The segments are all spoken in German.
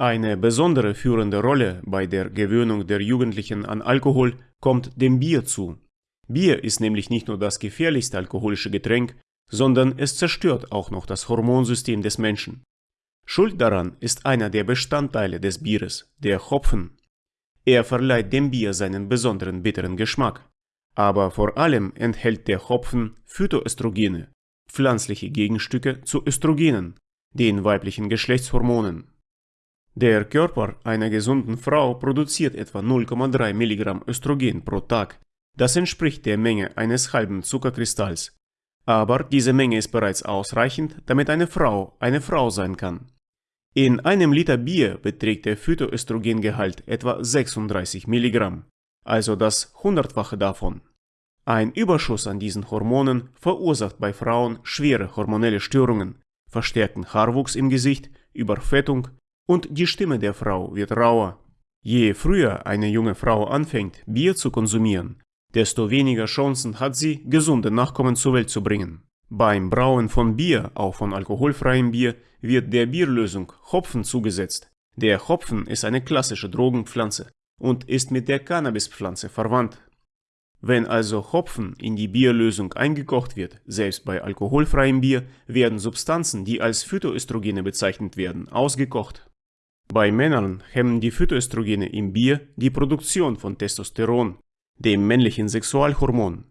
Eine besondere führende Rolle bei der Gewöhnung der Jugendlichen an Alkohol kommt dem Bier zu. Bier ist nämlich nicht nur das gefährlichste alkoholische Getränk, sondern es zerstört auch noch das Hormonsystem des Menschen. Schuld daran ist einer der Bestandteile des Bieres, der Hopfen. Er verleiht dem Bier seinen besonderen bitteren Geschmack. Aber vor allem enthält der Hopfen Phytoöstrogene, pflanzliche Gegenstücke zu Östrogenen, den weiblichen Geschlechtshormonen. Der Körper einer gesunden Frau produziert etwa 0,3 Milligramm Östrogen pro Tag. Das entspricht der Menge eines halben Zuckerkristalls. Aber diese Menge ist bereits ausreichend, damit eine Frau eine Frau sein kann. In einem Liter Bier beträgt der Phytoöstrogengehalt etwa 36 Milligramm, also das Hundertfache davon. Ein Überschuss an diesen Hormonen verursacht bei Frauen schwere hormonelle Störungen, verstärkten Haarwuchs im Gesicht, Überfettung, und die Stimme der Frau wird rauer. Je früher eine junge Frau anfängt, Bier zu konsumieren, desto weniger Chancen hat sie, gesunde Nachkommen zur Welt zu bringen. Beim Brauen von Bier, auch von alkoholfreiem Bier, wird der Bierlösung Hopfen zugesetzt. Der Hopfen ist eine klassische Drogenpflanze und ist mit der Cannabispflanze verwandt. Wenn also Hopfen in die Bierlösung eingekocht wird, selbst bei alkoholfreiem Bier, werden Substanzen, die als Phytoöstrogene bezeichnet werden, ausgekocht. Bei Männern hemmen die Phytoöstrogene im Bier die Produktion von Testosteron, dem männlichen Sexualhormon.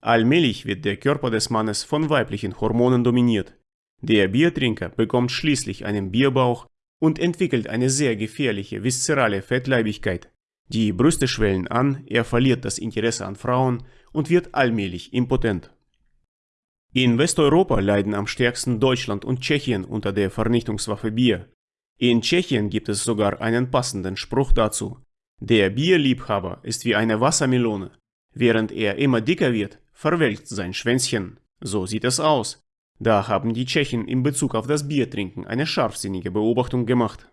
Allmählich wird der Körper des Mannes von weiblichen Hormonen dominiert. Der Biertrinker bekommt schließlich einen Bierbauch und entwickelt eine sehr gefährliche viszerale Fettleibigkeit. Die Brüste schwellen an, er verliert das Interesse an Frauen und wird allmählich impotent. In Westeuropa leiden am stärksten Deutschland und Tschechien unter der Vernichtungswaffe Bier. In Tschechien gibt es sogar einen passenden Spruch dazu. Der Bierliebhaber ist wie eine Wassermelone. Während er immer dicker wird, verwelkt sein Schwänzchen. So sieht es aus. Da haben die Tschechen in Bezug auf das Biertrinken eine scharfsinnige Beobachtung gemacht.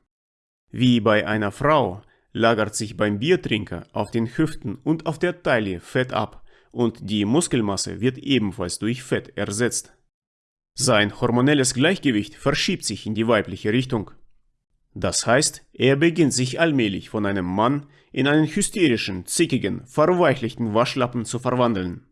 Wie bei einer Frau lagert sich beim Biertrinker auf den Hüften und auf der Taille Fett ab und die Muskelmasse wird ebenfalls durch Fett ersetzt. Sein hormonelles Gleichgewicht verschiebt sich in die weibliche Richtung. Das heißt, er beginnt sich allmählich von einem Mann in einen hysterischen, zickigen, verweichlichten Waschlappen zu verwandeln.